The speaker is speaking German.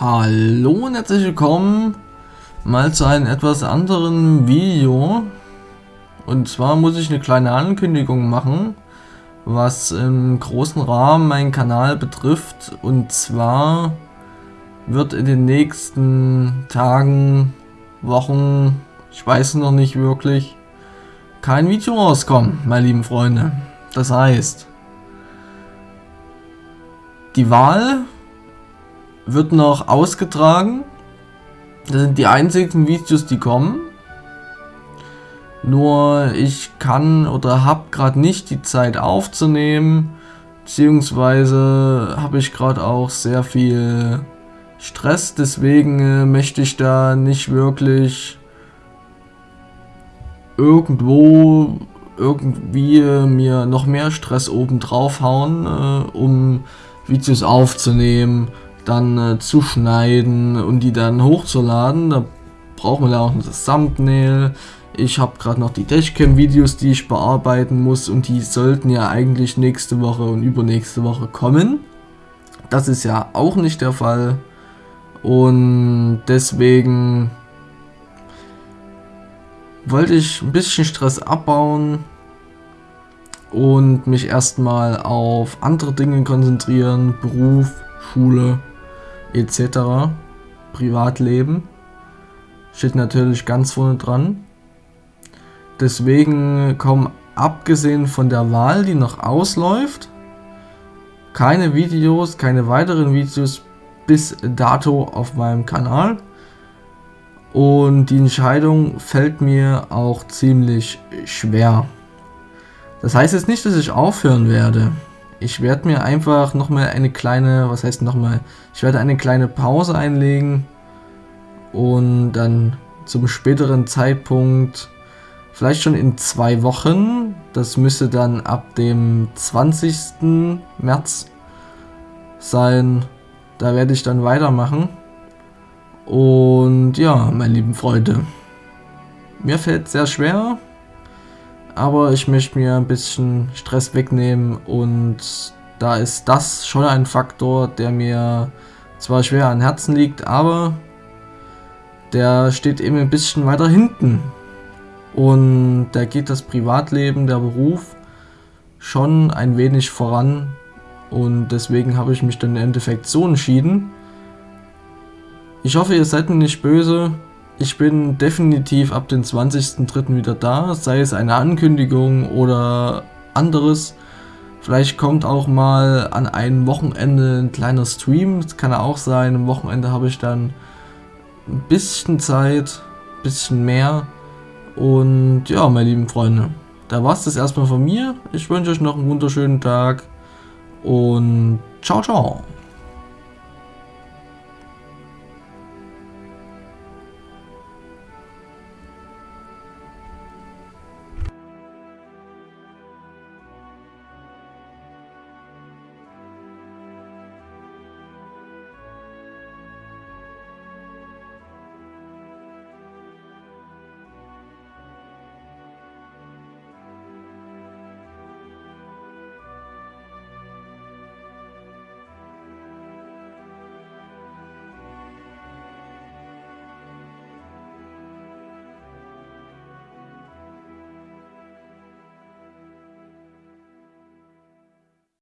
Hallo und herzlich willkommen mal zu einem etwas anderen Video. Und zwar muss ich eine kleine Ankündigung machen, was im großen Rahmen meinen Kanal betrifft. Und zwar wird in den nächsten Tagen, Wochen, ich weiß noch nicht wirklich, kein Video rauskommen, meine lieben Freunde. Das heißt, die Wahl wird noch ausgetragen. Das sind die einzigen Videos, die kommen. Nur ich kann oder habe gerade nicht die Zeit aufzunehmen. Beziehungsweise habe ich gerade auch sehr viel Stress. Deswegen äh, möchte ich da nicht wirklich irgendwo irgendwie mir noch mehr Stress oben drauf hauen, äh, um Videos aufzunehmen dann äh, zu schneiden und die dann hochzuladen. Da braucht man ja auch das Thumbnail. Ich habe gerade noch die Dashcam-Videos, die ich bearbeiten muss und die sollten ja eigentlich nächste Woche und übernächste Woche kommen. Das ist ja auch nicht der Fall und deswegen wollte ich ein bisschen Stress abbauen und mich erstmal auf andere Dinge konzentrieren, Beruf, Schule etc. Privatleben steht natürlich ganz vorne dran. Deswegen kommen abgesehen von der Wahl, die noch ausläuft, keine Videos, keine weiteren Videos bis dato auf meinem Kanal. Und die Entscheidung fällt mir auch ziemlich schwer. Das heißt jetzt nicht, dass ich aufhören werde. Ich werde mir einfach nochmal eine kleine, was heißt nochmal, ich werde eine kleine Pause einlegen und dann zum späteren Zeitpunkt, vielleicht schon in zwei Wochen, das müsste dann ab dem 20. März sein, da werde ich dann weitermachen. Und ja, meine lieben Freunde, mir fällt sehr schwer, aber ich möchte mir ein bisschen Stress wegnehmen und da ist das schon ein Faktor, der mir zwar schwer an Herzen liegt, aber der steht eben ein bisschen weiter hinten. Und da geht das Privatleben, der Beruf schon ein wenig voran. Und deswegen habe ich mich dann im Endeffekt so entschieden. Ich hoffe, ihr seid mir nicht böse. Ich bin definitiv ab dem 20.03. wieder da, sei es eine Ankündigung oder anderes. Vielleicht kommt auch mal an einem Wochenende ein kleiner Stream, das kann auch sein. Am Wochenende habe ich dann ein bisschen Zeit, ein bisschen mehr. Und ja, meine lieben Freunde, da war es das erstmal von mir. Ich wünsche euch noch einen wunderschönen Tag und ciao, ciao.